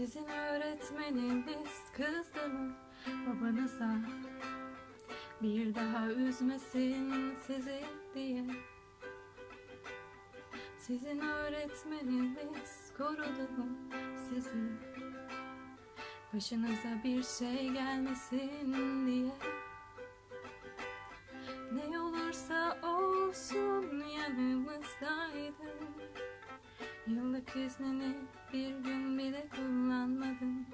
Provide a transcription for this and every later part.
Sizin öğretmeniniz kızdı mı? Babanıza Bir daha üzmesin sizi diye. Sizin öğretmeniniz korudu mu? Sizi Başınıza bir şey gelmesin diye Yıllık iznini bir gün bile kullanmadın.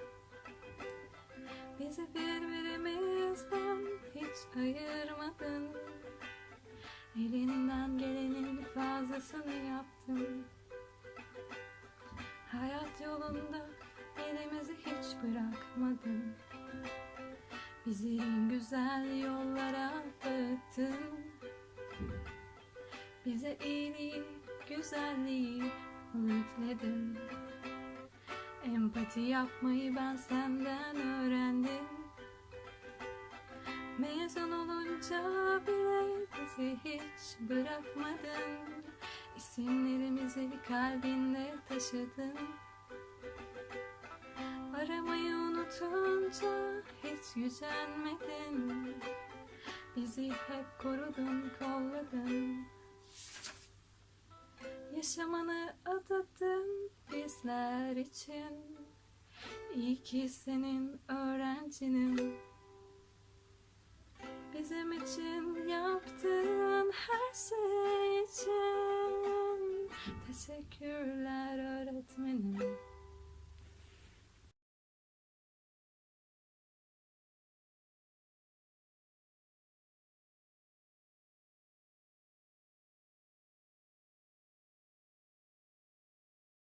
Bizi birbirimizden hiç ayırmadın. Elinden gelenin fazlasını yaptın. Hayat yolunda elimizi hiç bırakmadın. Bizi güzel yollara dağıttın Bize iyiliği, güzelliği öğütledin Empati yapmayı ben senden öğrendim. Mezun olunca bile bizi hiç bırakmadın. İsimlerimizi kalbinde taşıdın. Aramayı unutunca hiç gücenmedin Bizi hep korudun, kolladın Yaşamanı adadın bizler için. İyi ki senin öğrencinim. Bizim için yaptığın her şey için. Teşekkürler öğretmenim